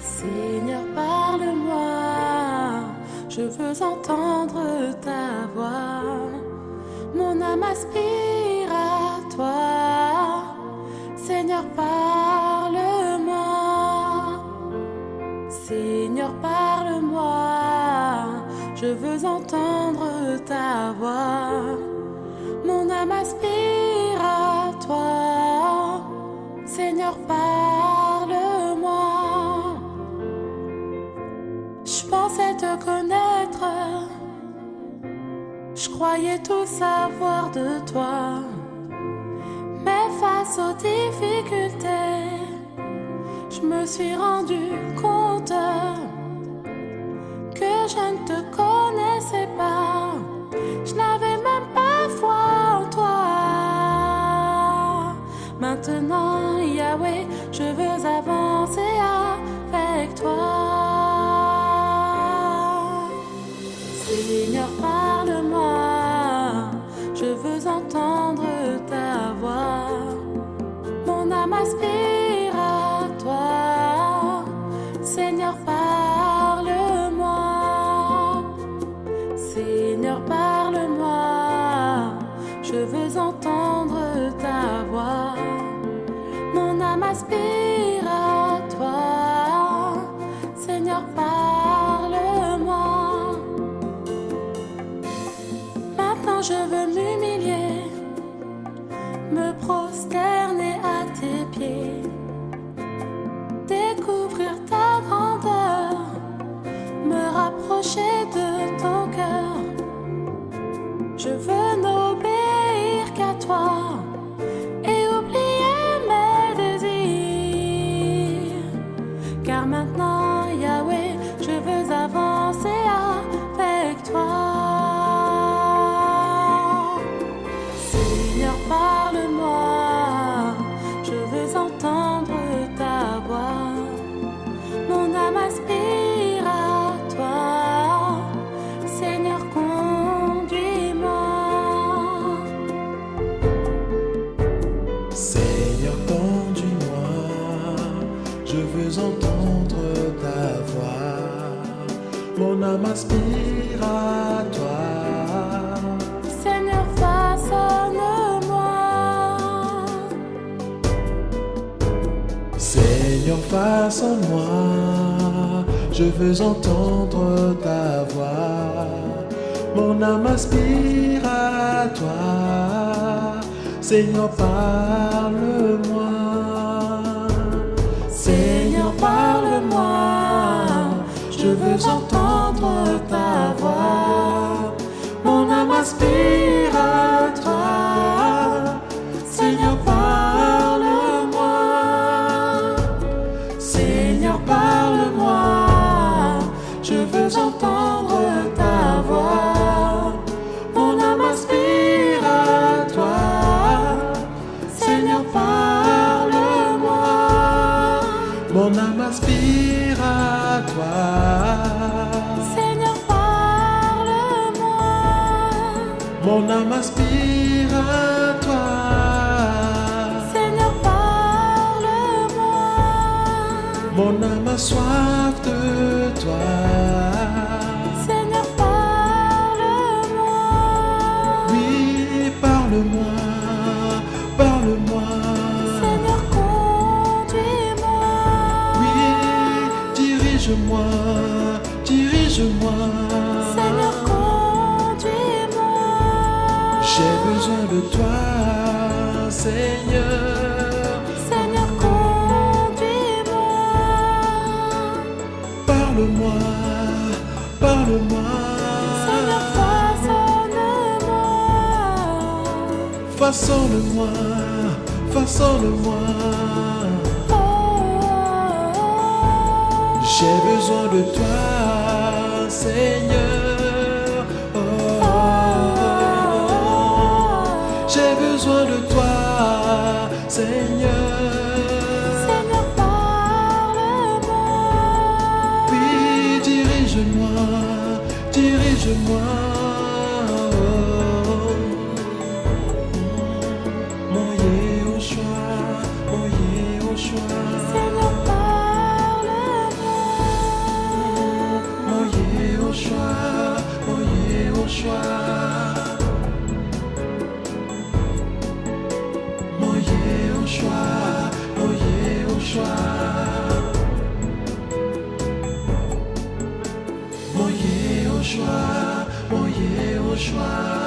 Seigneur, parle-moi, je veux entendre ta voix. Mon âme aspire à toi. Seigneur, parle-moi. Seigneur, parle-moi, je veux entendre ta voix. Mon âme aspire à toi. Seigneur, parle-moi. Je pensais te connaître. Je croyais tout savoir de toi. Mais face aux difficultés, je me suis rendu compte que je ne te connaissais Seigneur, parle-moi. Seigneur, parle-moi, je veux entendre ta voix. Mon âme aspire à toi. Seigneur, parle-moi. Maintenant je veux m'humilier, me prosterner je veux entendre ta voix. Mon âme aspire à toi. Seigneur, façonne-moi. Seigneur, face en moi, je veux entendre ta voix. Mon âme aspire à toi. Seigneur, parle-moi. Entendre ta voix. Mon âme aspire Mon âme aspire à toi. Seigneur, parle-moi. Mon âme a soif de toi. Seigneur, parle-moi. Oui, parle-moi, parle-moi. Seigneur, conduis-moi. Oui, dirige-moi, dirige-moi. De toi, Seigneur. Seigneur, conduis-moi. Parle-moi, parle-moi. Seigneur, façonne-moi. Façonne-moi, façonne-moi. Oh, J'ai besoin de toi, Seigneur. Besoin de toi, Seigneur. Seigneur, parle-moi. Oui, dirige-moi, dirige-moi. Yehoshua, oh Yehoshua. Oh Yehoshua, oh Yehoshua.